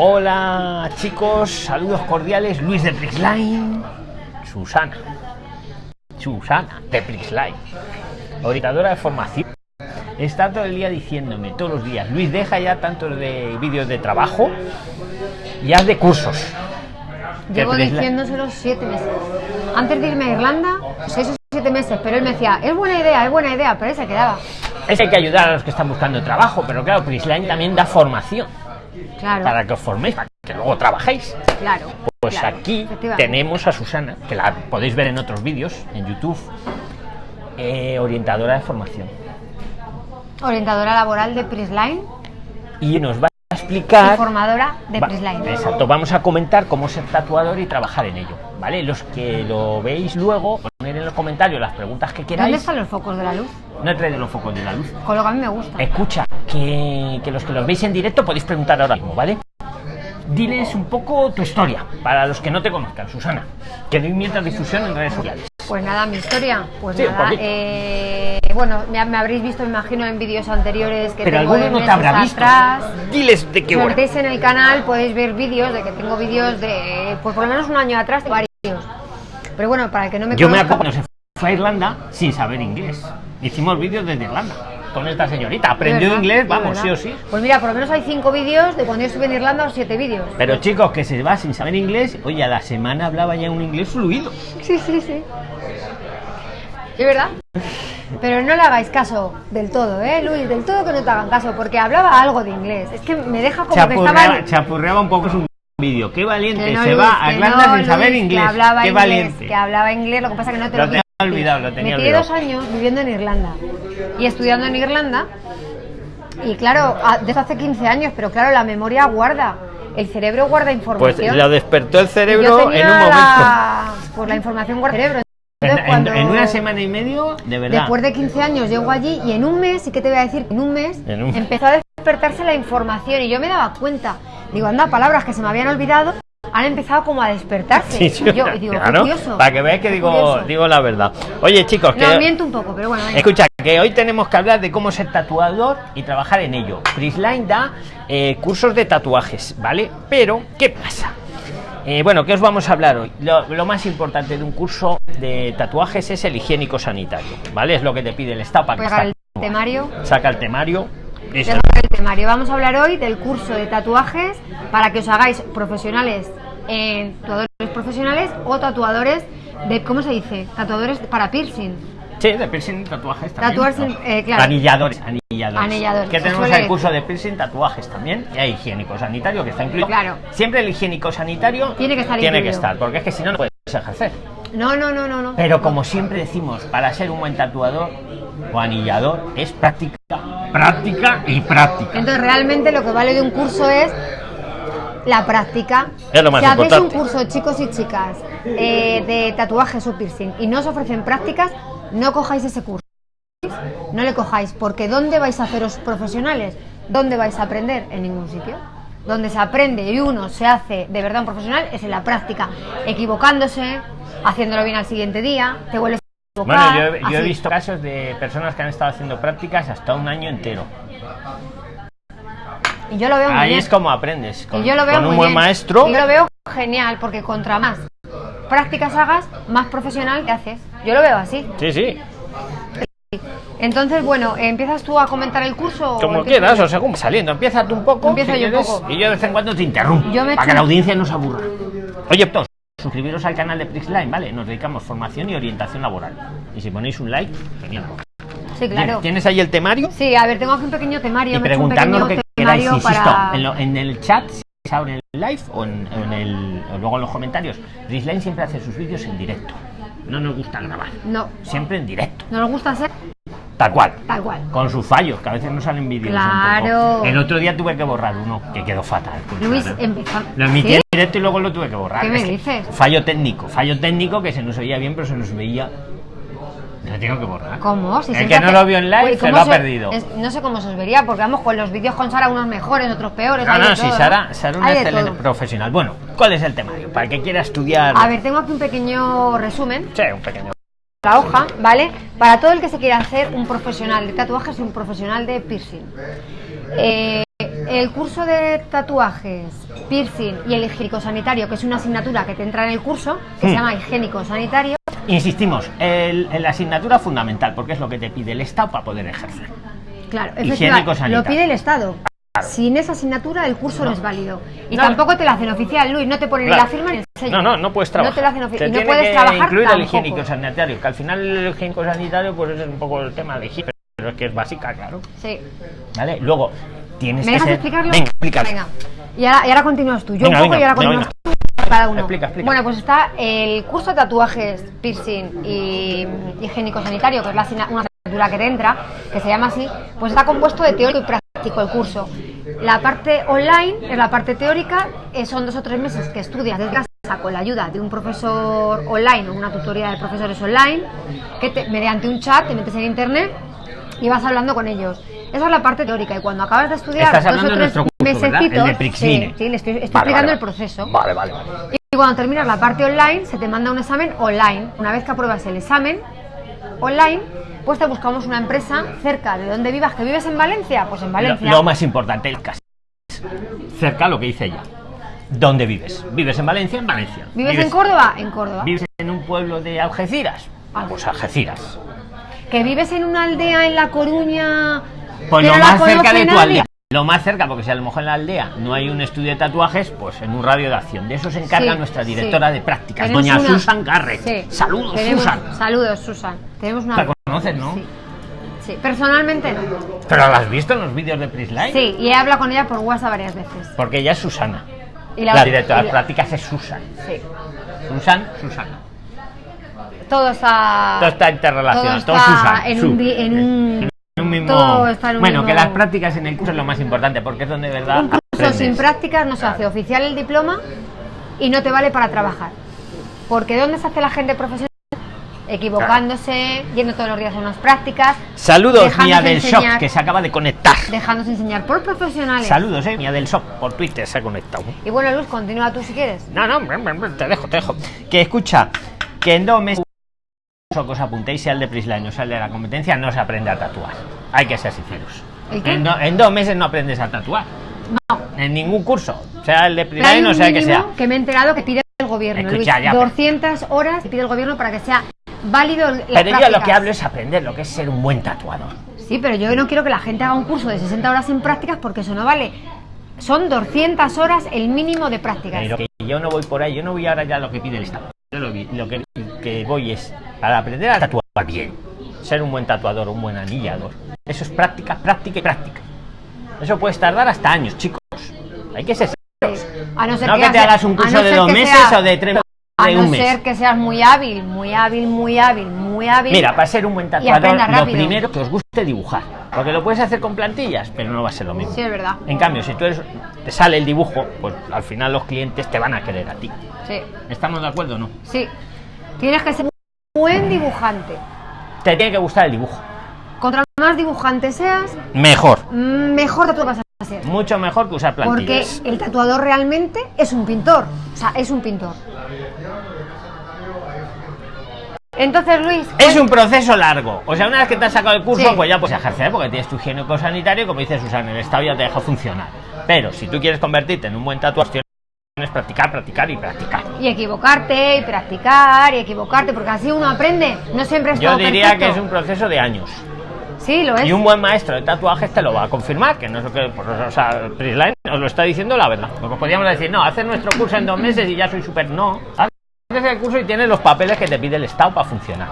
Hola chicos, saludos cordiales, Luis de Prixline, Susana, Susana de Prixline, orientadora de formación. Está todo el día diciéndome, todos los días, Luis, deja ya tanto de vídeos de trabajo y haz de cursos. Llevo diciéndoselo siete meses. Antes de irme a Irlanda, seis o siete meses, pero él me decía, es buena idea, es buena idea, pero él se quedaba. Es que hay que ayudar a los que están buscando trabajo, pero claro, Prixline también da formación. Claro. Para que os forméis, para que luego trabajéis. Claro. Pues aquí tenemos a Susana, que la podéis ver en otros vídeos, en YouTube, eh, orientadora de formación. Orientadora laboral de Prisline. Y nos va a explicar... Formadora de Prisline. Exacto, vamos a comentar cómo ser tatuador y trabajar en ello. ¿Vale? Los que lo veis luego, poner en los comentarios las preguntas que queráis. ¿Dónde están los focos de la luz? No he traído los focos de la luz. Con lo que a mí me gusta. Escucha, que, que los que los veis en directo podéis preguntar ahora mismo, ¿vale? diles un poco tu historia, para los que no te conozcan, Susana, que doy mientras difusión en redes sociales. Pues nada, mi historia, pues nada, eh, bueno, me, habréis visto, me imagino, en vídeos anteriores que Pero alguno no te habrá visto. Atrás. Diles de qué Si os en el canal podéis ver vídeos de que tengo vídeos de, pues por lo menos un año atrás, de varios. Pero bueno, para el que no me Yo me acuerdo, se fue a Irlanda sin saber inglés. Hicimcon vídeos desde Irlanda con esta señorita. Aprendió inglés, vamos, sí o sí. Pues mira, por lo menos hay cinco vídeos de cuando yo estuve en Irlanda o siete vídeos. Pero chicos, que se va sin saber inglés, oye, a la semana hablaba ya un inglés fluido. Sí, sí, sí. ¿Es verdad? Pero no le hagáis caso del todo, ¿eh, Luis? Del todo que no te hagan caso, porque hablaba algo de inglés. Es que me deja como que estaba... Chapurreaba un poco su vídeo. Qué valiente, se va a Irlanda sin saber inglés. Que hablaba Qué inglés, valiente. Que hablaba inglés, lo que pasa que no te lo, lo olvidado, lo tenía Me dos años viviendo en Irlanda y estudiando en Irlanda. Y claro, desde hace 15 años, pero claro, la memoria guarda. El cerebro guarda información. Pues lo despertó el cerebro en un momento. La, pues la información guarda el cerebro. en, una semana y medio, de verdad. Después de 15 años llego allí y en un mes, ¿y qué te voy a decir? En un mes empezó a despertarse la información y yo me daba cuenta. Digo, anda, palabras que se me habían olvidado han empezado como a despertarse. Sí, yo, digo, para que veáis que digo, digo la verdad. Oye, chicos, que. No, miento un poco, pero bueno. Escucha, que hoy tenemos que hablar de cómo ser tatuador y trabajar en ello. Prisline da eh, cursos de tatuajes, ¿vale? Pero, ¿qué pasa? Eh, bueno, ¿qué os vamos a hablar hoy? Lo, más importante de un curso de tatuajes es el higiénico sanitario, ¿vale? Es lo que te pide el Estado para que el temario. Saca el temario el temario. Vamos a hablar hoy del curso de tatuajes para que os hagáis profesionales en tatuadores profesionales o tatuadores de, ¿cómo se dice? Tatuadores para piercing. Sí, de piercing tatuajes también. Tatuarse, eh, claro. Anilladores, anilladores. Anilladores. Que tenemos el curso de piercing tatuajes también. Y hay higiénico sanitario que está incluido. Claro. Siempre el higiénico sanitario tiene que estar Tiene que estar, porque es que si no, no puedes ejercer. No, no, no, no, no. Pero como siempre decimos, para ser un buen tatuador o anillador es práctica, práctica y práctica. Entonces realmente lo que vale de un curso es la práctica. Es lo más si hacéis un curso, chicos y chicas, eh, de tatuajes o piercing y no os ofrecen prácticas, no cojáis ese curso. No le cojáis, porque ¿dónde vais a haceros profesionales? ¿Dónde vais a aprender? En ningún sitio. Donde se aprende y uno se hace de verdad un profesional es en la práctica, equivocándose, haciéndolo bien al siguiente día, te vuelves Bueno, yo, he visto casos de personas que han estado haciendo prácticas hasta un año entero. Y yo lo veo Ahí es como aprendes. Con, yo lo veo un buen maestro. Y yo lo veo genial, porque contra más prácticas hagas, más profesional te haces. Yo lo veo así. Sí, sí. Entonces, bueno, ¿empiezas tú a comentar el curso? Como quieras, o según saliendo. Empieza tú un poco. Empieza yo un poco. Y yo de vez en cuando te interrumpo. para que la audiencia no se aburra. Oye, todos, suscribiros al canal de Prixline, ¿vale? Nos dedicamos formación y orientación laboral. Y si ponéis un like, genial. Sí, claro. ¿Tienes ahí el temario? Sí, a ver, tengo aquí un pequeño temario. Y preguntarnos lo que queráis, insisto, en, el chat, ahora en el live o, en, el, o luego en los comentarios. Prixline siempre hace sus vídeos en directo. No nos gusta grabar. No. Siempre en directo. ¿No nos gusta hacer? Tal cual. Tal cual. Con sus fallos, que a veces no salen vídeos. Claro. El otro día tuve que borrar uno, que quedó fatal. Luis empezó. Lo emití en directo y luego lo tuve que borrar. ¿Qué me dices? Fallo técnico, fallo técnico que se nos oía bien, pero se nos veía lo tengo que borrar. ¿Cómo? Si el que no lo vio en live se lo ha perdido. no sé cómo se os vería, porque vamos con los vídeos con Sara, unos mejores, otros peores. No, no, sí, Sara, Sara una excelente profesional. Bueno, ¿cuál es el temario? Para el que quiera estudiar. A ver, tengo aquí un pequeño resumen. Sí, un pequeño la hoja, ¿vale? Para todo el que se quiera hacer un profesional de tatuajes y un profesional de piercing. Eh, el curso de tatuajes, piercing y el higiénico sanitario, que es una asignatura que te entra en el curso, que Hmm. se llama higiénico sanitario, Insistimos, la asignatura fundamental, porque es lo que te pide el Estado para poder ejercer. claro, Higiénico sanitario. lo pide el Estado. Sin esa asignatura el curso no, es válido. Y No. tampoco te la hacen oficial, Luis, no te ponen Claro. la firma ni el sello. No, no, no puedes trabajar. No te lo hacen oficial. Y no puedes que trabajar incluir el higiénico sanitario, que al final el higiénico sanitario pues es un poco el tema de higiene, pero es que es básica, claro. Sí. ¿Vale? Luego, tienes ¿Me que dejas ser... explicarlo? Venga, explícalo. Venga. Y ahora, y ahora continúas tú. Yo Venga, un poco venga, y ahora continúas tú. Cada uno. Explica, explica. Bueno, pues está el curso de tatuajes, piercing y higiénico sanitario, que es la una asignatura que te entra, que se llama así, pues está compuesto de teórico y práctico el curso. La parte online es la parte teórica, eh, son dos o tres meses que estudias desde casa con la ayuda de un profesor online o una tutoría de profesores online, que te- mediante un chat te metes en internet y vas hablando con ellos. Esa es la parte teórica y cuando acabas de estudiar Estás dos o de tres curso, El de Prixline. sí, sí, le estoy, estoy Vale, explicando vale, el proceso. Vale, vale, vale. Y cuando terminas la parte online, se te manda un examen online. Una vez que apruebas el examen online, pues te buscamos una empresa cerca de donde vivas. ¿Que vives en Valencia? Pues en Valencia. lo más importante, el caso. Cerca lo que dice ella. ¿Dónde vives? ¿Vives en Valencia? En Valencia. ¿Vives en Córdoba? En Córdoba. ¿Vives en un pueblo de Algeciras? Pues Algeciras. ¿Que vives en una aldea en La Coruña? Pues lo más cerca de tu aldea. Lo más cerca, porque si a lo mejor en la aldea no hay un estudio de tatuajes, pues en un radio de acción. De eso se encarga Sí, nuestra sí. directora de prácticas, Tenemos doña una- Susan Garrett. Sí. Saludos, Tenemos- Susan. Saludos, Susan. Tenemos una. La conoces, ¿no? Sí. Sí, personalmente no. ¿Pero la has visto en los vídeos de Prisline? Sí, y he hablado con ella por WhatsApp varias veces. Porque ella es Susana. Y la, la- directora y de prácticas es Susan. Sí. Susan, Susana. Todo está. Todo está interrelacionado, todo, está Susan. en Su. un, en un- un mismo... todo está en un bueno, que las prácticas en el curso es lo más importante, porque es donde de verdad Un curso aprendes. sin prácticas no se hace oficial el diploma y no te vale para trabajar. Porque ¿dónde se hace la gente profesional? Equivocándose, yendo todos los días a unas prácticas, Saludos, Mía del Shop, enseñar. que se acaba de conectar. dejándose enseñar por profesionales. Saludos, eh, Mía del Shop, por Twitter se ha conectado. Y bueno, Luz, continúa tú si quieres. No, no, te dejo, te dejo. Que escucha, que en dos meses o que os apuntéis, sea el de Prisline o sea el de la competencia, no se aprende a tatuar. Hay que ser sinceros. En, do- en dos meses no aprendes a tatuar. No, En ningún curso. Sea el de Prisline o sea el que sea. que me he enterado que pide el gobierno, Escucha, Luis. ya, pero- 200 horas que pide el gobierno para que sea válido las Pero yo lo que hablo es aprender lo que es ser un buen tatuador. Sí, pero yo no quiero que la gente haga un curso de 60 horas en prácticas porque eso no vale. Son 200 horas el mínimo de prácticas. Pero que yo no voy por ahí, yo no voy ahora ya a lo que pide el Estado. Yo lo, lo que, que voy es para aprender a tatuar bien. Ser un buen tatuador, un buen anillador. Eso es práctica, práctica y práctica. Eso puede tardar hasta años, chicos. Hay que ser serios. A no ser No que te hagas- un a curso no de dos que meses sea- o de tres A de no un mes. ser que seas muy hábil, muy hábil, muy hábil, muy hábil. Mira, para ser un buen tatuador, lo primero que os guste dibujar. Porque lo puedes hacer con plantillas, pero no va a ser lo mismo. Sí, es verdad. En cambio, si tú eres, te sale el dibujo, pues al final los clientes te van a querer a ti. Sí, ¿Estamos de acuerdo o no? sí. Tienes que ser un buen dibujante. Te tiene que gustar el dibujo. Contra más dibujante seas, Mejor. mejor tatuador vas a ser. Mucho mejor que usar Porque plantillas. el tatuador realmente es un pintor. O sea, es un pintor. Entonces, Luis. Es un proceso largo. O sea, una vez que te has sacado el curso, Sí. pues ya puedes ejercer porque tienes tu higiénico sanitario, como dice Susana, el Estado ya te deja funcionar. Pero si tú quieres convertirte en un buen tienes que practicar, practicar y practicar. Y equivocarte, y practicar, y equivocarte, porque así uno aprende. No siempre es Yo todo diría que es un proceso de años. Sí, lo es. Y un buen maestro de tatuajes te lo va a confirmar, que no es lo que, pues, o sea, Prisline os lo está diciendo la verdad. Porque podríamos decir, no, hacer nuestro curso en dos meses y ya soy súper. No, haces el curso y tienes los papeles que te pide el Estado para funcionar.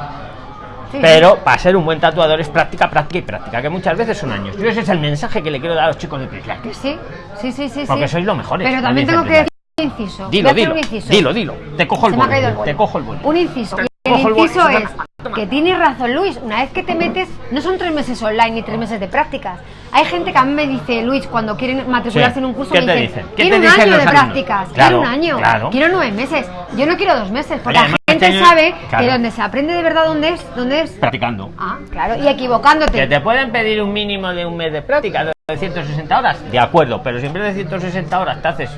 Sí, Pero para ser un buen tatuador es práctica, práctica y práctica, que muchas veces son años. Yo ese es el mensaje que le quiero dar a los chicos de Prisline. Que sí, sí, sí, sí. Porque sí. sois los mejores, Pero como también tengo que decir un inciso. Dilo, dilo, un inciso. dilo, dilo. Te cojo el boli. te cojo el boli. Un inciso. Te el inciso es toma. que tienes razón, Luis. Una vez que te metes, no son tres meses online ni tres meses de prácticas. Hay gente que a mí me dice, Luis, cuando quieren matricularse Sí. en un curso, ¿Qué me dicen, dicen? ¿Qué quiero te un dicen año de alumnos? prácticas, Claro, quiero un año, claro. quiero nueve meses. Yo no quiero dos meses, porque Oye, la gente sabe claro. que donde se aprende de verdad, ¿dónde es? ¿Dónde es? Practicando. Ah, claro, y equivocándote. Que te pueden pedir un mínimo de un mes de práctica, de 160 horas, de acuerdo, pero siempre de 160 horas te haces,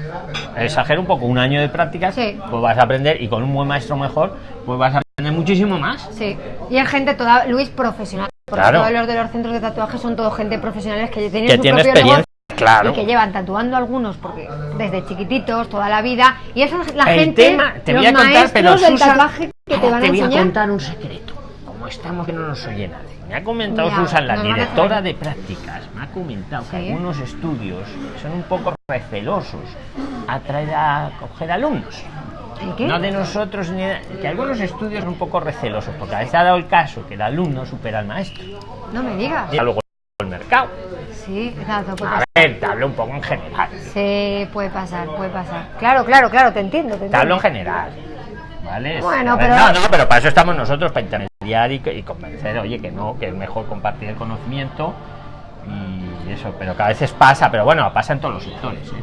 exagero un poco, un año de prácticas, Sí. pues vas a aprender y con un buen maestro mejor, pues vas a muchísimo más. Sí, y hay gente toda, Luis, profesional. Porque Claro. todos los de los centros de tatuaje son todo gente profesionales que tienen Que su tiene propio experiencia. Claro. y que llevan tatuando algunos porque desde chiquititos toda la vida y esa es la el gente tema, te los voy a contar, maestros pero del Susan, tatuaje que te van a voy a contar un secreto. Como estamos que no nos oye nadie. Me ha comentado Mira, Susan, la directora de prácticas, me ha comentado que algunos estudios son un poco recelosos a traer a coger alumnos. No de nosotros ni de- que algunos estudios son un poco recelosos, porque a veces ha dado el caso que el alumno supera al maestro. no me digas Y luego el mercado. sí exacto puede A ver, te hablo un poco en general. Sí, puede pasar puede pasar claro claro claro te entiendo te Te hablo entiendo. en general. ¿Vale? Bueno, ver, pero- No, no, pero para eso estamos nosotros, para intermediar y, y convencer, oye, que no, que es mejor compartir el conocimiento y eso, pero que a veces pasa, pero bueno, pasa en todos los sectores. ¿eh?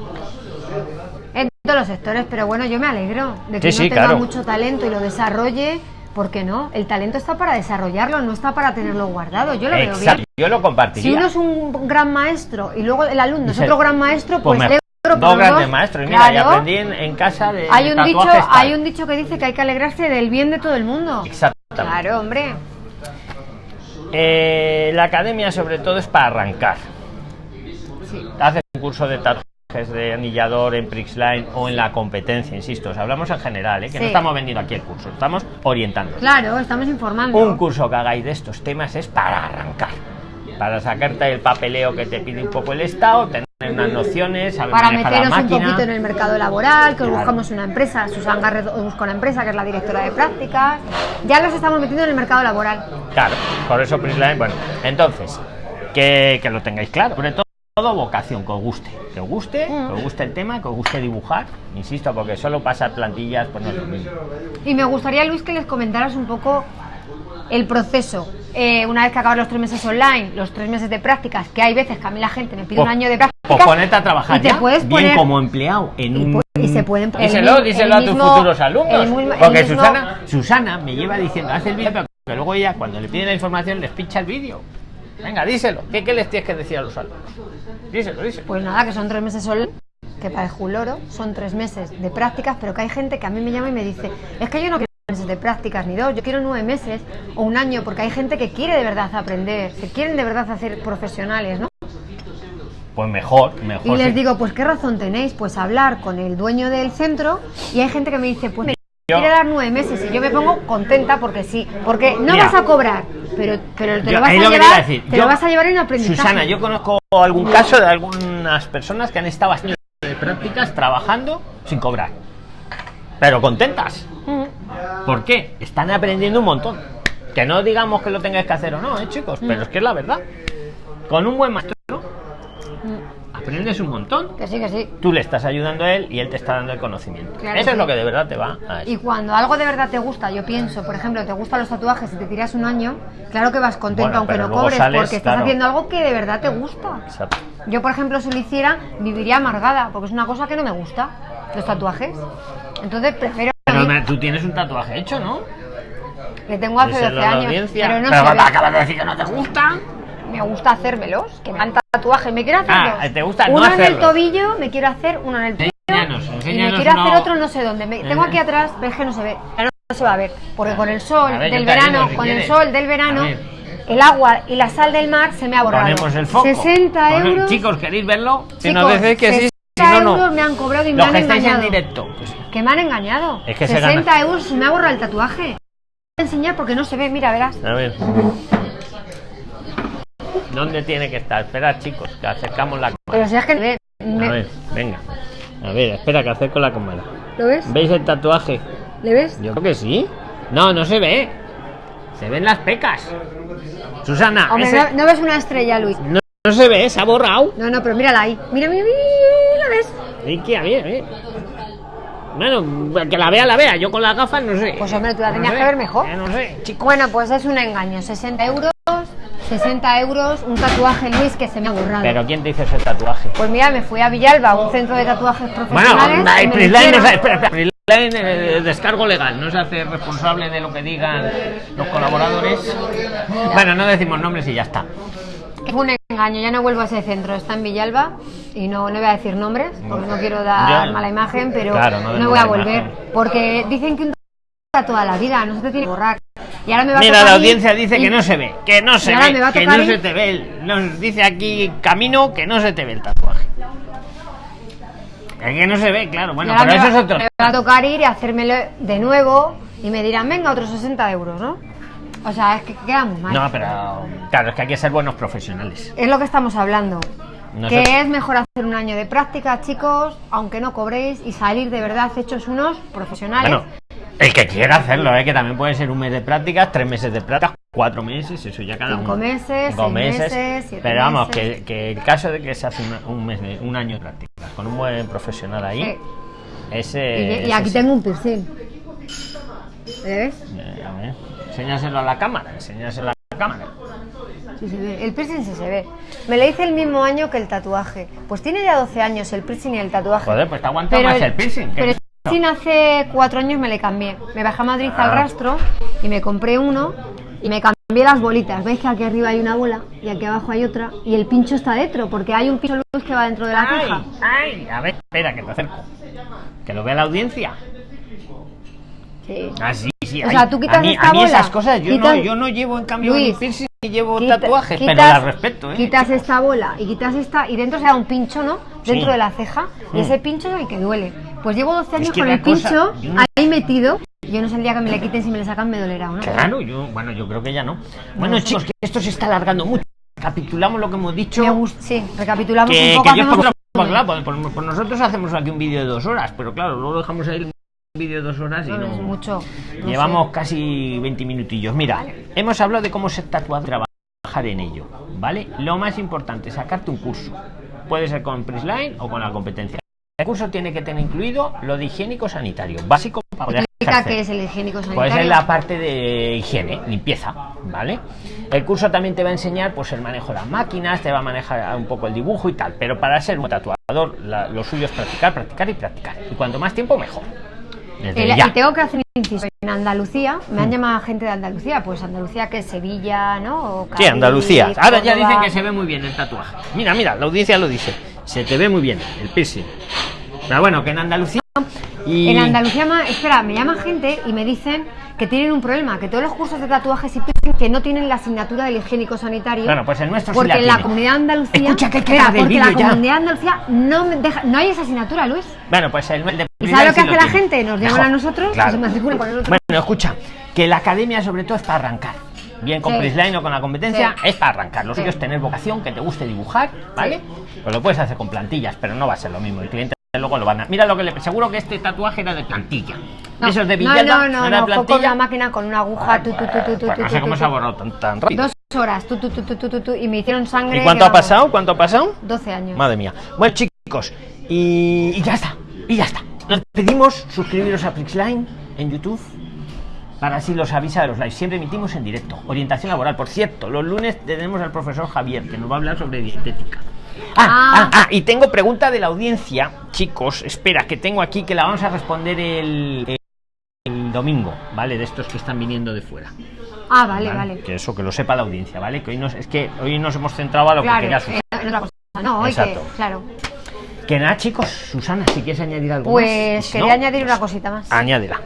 Todos los sectores pero bueno yo me alegro de que Sí, no sí, tenga claro. mucho talento y lo desarrolle ¿Por qué no? El talento está para desarrollarlo, no está para tenerlo guardado. Yo lo veo Exacto, bien. yo lo compartiría. Si uno es un gran maestro y luego el alumno es otro gran maestro, Pues pues, dos grandes maestros. Y mira, ya aprendí en, en casa de hay un dicho, tal. hay un dicho que dice que hay que alegrarse del bien de todo el mundo. Exactamente. Claro, hombre. Eh, la academia sobre todo es para arrancar. Haces un curso de tatuajes de anillador en Prixline o en la competencia, insisto, os hablamos en general, ¿eh? que no estamos vendiendo aquí el curso, estamos orientando. Claro, estamos informando. Un curso que hagáis de estos temas es para arrancar, para sacarte el papeleo que te pide un poco el Estado, tener unas nociones, saber para manejar la meteros un poquito en el mercado laboral, que os Claro. buscamos una empresa, Susan Garret os busca una empresa que es la directora de prácticas. Ya los estamos metiendo en el mercado laboral. Claro, por eso Prisline, bueno, entonces, que, que lo tengáis claro. Sobre todo, todo vocación, que os guste. Que os guste, Mm. que os guste el tema, que os guste dibujar. Insisto, porque solo pasar plantillas, pues no es lo mismo. Y me gustaría, Luis, que les comentaras un poco el proceso. Eh, una vez que acaban los tres meses online, los tres meses de prácticas, que hay veces que a mí la gente me pide un Pues- año de Pues prácticas. ponerte a trabajar y te ya, puedes bien poner- como empleado en un... y se pueden- el Díselo, díselo el a tus mismo- futuros alumnos. el mismo- el porque Susana, Susana me lleva diciendo, haz el vídeo, pero que luego ella, cuando le piden la información, les pincha el vídeo. Venga, díselo. ¿Qué, ¿Qué les tienes que decir a los alumnos? Díselo, díselo. Pues nada, que son tres meses online, que parece un loro, son tres meses de prácticas, pero que hay gente que a mí me llama y me dice, es que yo no quiero meses de prácticas ni dos, yo quiero nueve meses o un año, porque hay gente que quiere de verdad aprender, se quieren de verdad hacer profesionales, ¿no? Pues mejor, mejor. Y les sí. digo, pues qué razón tenéis, pues hablar con el dueño del centro y hay gente que me dice, pues me Yo- quiere dar nueve meses y yo me pongo contenta porque sí, porque no Mira. vas a cobrar, pero, pero te Yo- lo vas a lo llevar, decir. te Yo- lo vas a llevar en aprendizaje. Susana, yo conozco algún caso de algunas personas que han estado haciendo de prácticas trabajando sin cobrar. Pero contentas. Mm. ¿Por qué? Están aprendiendo un montón. Que no digamos que lo tengáis que hacer o no, ¿eh, chicos? Mm. Pero es que es la verdad. Con un buen maestro aprendes un montón. Que sí, que sí. Tú le estás ayudando a él y él te está dando el conocimiento. Claro, Eso es sí. lo que de verdad te va a Y cuando algo de verdad te gusta, yo pienso, por ejemplo, te gustan los tatuajes y te tiras un año, claro que vas contento Bueno, aunque no cobres, sales, porque estás claro. haciendo algo que de verdad te gusta. Exacto. Yo, por ejemplo, si lo hiciera, viviría amargada, porque es una cosa que no me gusta, los tatuajes. Entonces prefiero... Pero me- tú tienes un tatuaje hecho, ¿no? Le tengo hace Díselo 12 a la años, pero no Pero se acabas de decir que no te gusta. Me gusta hacérmelos, que me dan tatuajes, me quiero hacer Ah, dos. te gusta no uno en el tobillo, me quiero hacer uno en el tobillo. Enséñanos, y me enséñanos quiero hacer uno. otro no sé dónde. Me- tengo aquí atrás, pero es que no se ve. Ya No se va a ver, porque con el sol ver, del verano, si con el quieres. sol del verano, ver. el agua y la sal del mar se me ha borrado. Ponemos el foco. 60 Pone- euros. Chicos, ¿queréis verlo? Si Chicos, nos decís que sí, si 60 no, euros no. me han cobrado y me Los han que estáis en engañado. directo. pues, Que me han engañado. Es que se 60 gana. euros me ha borrado el tatuaje. Voy a enseñar porque no se ve, mira, verás. a ver. ¿Dónde tiene que estar? Esperad, chicos, que acercamos la cámara. Pero si es que me- A ver, venga. A ver, espera, que acerco la cámara. ¿Lo ves? ¿Veis el tatuaje? ¿Le ves? Yo creo que sí. No, no se ve. Se ven las pecas. Susana, Hombre, ese- no, no ves una estrella, Luis. no, no se ve, se ha borrado. No, no, pero mírala ahí. Mira, mira, mira, ¿la ves? Que, a ver, a ver. Bueno, que la vea, la vea. Yo con las gafas no sé. Pues, hombre, tú la No tenías sé, que ver mejor. eh, No sé, chico. Bueno, pues es un engaño. 60 euros, 60 euros, un tatuaje, Luis, que se me ha borrado. Pero ¿quién te hizo ese tatuaje? Pues mira, me fui a Villalba, un centro de tatuajes Bueno, profesionales. y el me Prisline no hicieron- se, espera, espera, Prisline, eh, descargo legal, no se hace responsable de lo que digan los colaboradores. Bueno, no decimos nombres y ya está. Fue un engaño, ya no vuelvo a ese centro, está en Villalba y no, no voy a decir nombres porque no quiero dar Ya. mala imagen, pero Claro, no voy a volver imagen. porque dicen que un toda la vida, no se te tiene que borrar. Y ahora me va a Mira, tocar la audiencia dice y- que no se ve, que no se ve, que no se te ve. el- Nos dice aquí Camino que no se te ve el tatuaje. Es que no se ve, claro. Bueno, pero eso va, es otro. me va a tocar ir y hacérmelo de nuevo y me dirán, venga, otros 60 euros, ¿no? O sea, es que queda muy mal. No, pero claro, es que hay que ser buenos profesionales. Es lo que estamos hablando. Que es mejor hacer un año de práctica, chicos, aunque no cobréis, y salir de verdad hechos unos profesionales. Bueno, el que quiera hacerlo, ¿eh? que también puede ser un mes de prácticas, tres meses de prácticas, cuatro meses, eso ya cada Cinco uno. meses, Cinco seis meses, meses, siete Pero vamos, meses. que, que el caso de que se hace un mes, de- un año de prácticas con un buen profesional ahí, Sí. ese. Y, aquí tengo un piercing. ¿Le ves? Eh, a ver, Enséñaselo a la cámara, enséñaselo a la cámara. Sí se ve. El piercing sí se ve. Me lo hice el mismo año que el tatuaje. Pues tiene ya 12 años el piercing y el tatuaje. Joder, pues te aguanta más el piercing. que Pero piercing hace cuatro años me le cambié. Me bajé a Madrid al Ah. rastro y me compré uno y me cambié las bolitas. ¿Veis que aquí arriba hay una bola y aquí abajo hay otra? Y el pincho está dentro porque hay un pincho luz que va dentro de la Ay, ceja. ay, a ver, espera, que te acerco. Que lo vea la audiencia. Sí. Ah, sí, sí. O ay, sea, tú quitas a mí, esta a mí bola, esas cosas yo, quitas- no, yo no llevo en cambio Luis, ni piercing ni llevo Quita- tatuajes, pero las respeto, ¿eh? Quitas esta bola y quitas esta y dentro se da un pincho, ¿no? Dentro Sí. de la ceja y ese pincho es el que duele. Pues llevo 12 años que con el cosa- pincho no- ahí metido. Yo no sé el día que me le quiten si me le sacan me dolerá, ¿o ¿no? Claro, yo, bueno, yo creo que ya no. Bueno, No sé. chicos, que esto se está alargando mucho. Capitulamos lo que hemos dicho. Me gusta, sí, recapitulamos que, un poco. que yo hacemos por, por- por- por- nosotros hacemos aquí un vídeo de dos horas, pero claro, luego dejamos ahí un vídeo de dos horas y No, no, es mucho, Llevamos sé. casi 20 minutillos. Mira, hemos hablado de cómo ser tatuado, trabajar en ello, ¿vale? Lo más importante, sacarte un curso. Puede ser con Prisline o con la competencia. El curso tiene que tener incluido lo de higiénico sanitario, básico para poder qué es el higiénico Pues sanitario. es la parte de higiene, limpieza, ¿vale? El curso también te va a enseñar pues el manejo de las máquinas, te va a manejar un poco el dibujo y tal, pero para ser un tatuador la- lo suyo es practicar, practicar y practicar. Y cuanto más tiempo mejor. Desde El- ya. y tengo que hacer un inciso. En Andalucía, me han llamado gente de Andalucía, pues Andalucía que es Sevilla, ¿no? O Sí, Andalucía. Ahora ya dicen que se ve muy bien el tatuaje. Mira, mira, la audiencia lo dice. Se te ve muy bien el piercing. Pero bueno, que en Andalucía y En Andalucía, espera, me llama gente y me dicen que tienen un problema, que todos los cursos de tatuajes y piercing que no tienen la asignatura del higiénico sanitario. Bueno, pues el nuestro sí porque la en la comunidad de Andalucía, Escucha, que hay que espera, acabar el porque la ya. comunidad de Andalucía no deja, no hay esa asignatura, Luis. Bueno, pues el, el de ¿Y sabes lo que sí hace la tiene. gente? Nos llaman a nosotros, claro. se matriculan con nosotros. Bueno, escucha, que la academia sobre todo es para arrancar. Bien con Sí. Prisline o con la competencia, Sí. es para arrancar. Lo suyo es tener vocación, que te guste dibujar, ¿vale? Pues lo puedes hacer con plantillas, pero no va a ser lo mismo. El cliente luego lo van a. Mira lo que le. Seguro que este tatuaje era de plantilla. No, Esos de no, Villada, no, no, era no, plantilla. la máquina con una aguja, tu, tu, tu, tu, tu, Pues no sé cómo se ha borrado tan, tan rápido. Dos horas, tu, tu, tu, tu, tu, tu, tu, y me hicieron sangre. ¿Y cuánto ha pasado? ¿Cuánto ha pasado? 12 años. Madre mía. Bueno, chicos, y, y ya está. Y ya está. Nos pedimos suscribiros a Prixline en YouTube para así los avisa de los lives. Siempre emitimos en directo. Orientación laboral. Por cierto, los lunes tenemos al profesor Javier que nos va a hablar sobre dietética. Ah, ah, Ah. ah, y tengo pregunta de la audiencia, chicos. Espera, que tengo aquí que la vamos a responder el, domingo, ¿vale? De estos que están viniendo de fuera. Ah, vale, vale. Que eso, que lo sepa la audiencia, ¿vale? Que hoy nos, es que hoy nos hemos centrado a lo Claro, que quería. No, hoy que, Exacto. claro. Que nada, chicos, Susana, si quieres añadir algo Pues más. Si quería no, añadir una cosita más. Añádela.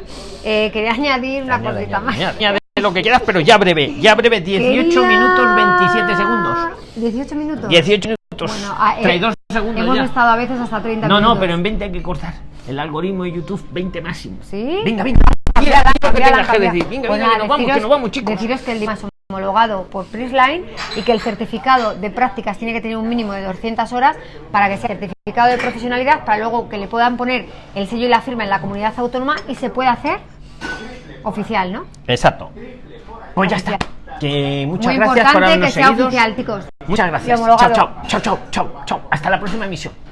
Eh, quería añadir una Añade, cosita añade, más. añade, añade lo que quieras, pero ya breve. Ya breve, 18 Quería- minutos 27 segundos. 18 minutos. 18 minutos. Bueno, ah, eh, 32 segundos Hemos ya. estado a veces hasta 30 No, minutos. no, pero en 20 hay que cortar. El algoritmo de YouTube, 20 máximo. ¿Sí? Venga, venga. Pues nos vamos, chicos. Deciros que el DIMA es homologado por Prisline y que el certificado de prácticas tiene que tener un mínimo de 200 horas para que sea certificado de profesionalidad, para luego que le puedan poner el sello y la firma en la comunidad autónoma y se pueda hacer oficial, ¿no? Exacto. Pues ya está. Que muchas Muy gracias por habernos que sea oficial, chicos. Muchas gracias. Chao, chao, chao, chao, chao. Hasta la próxima emisión. Chao.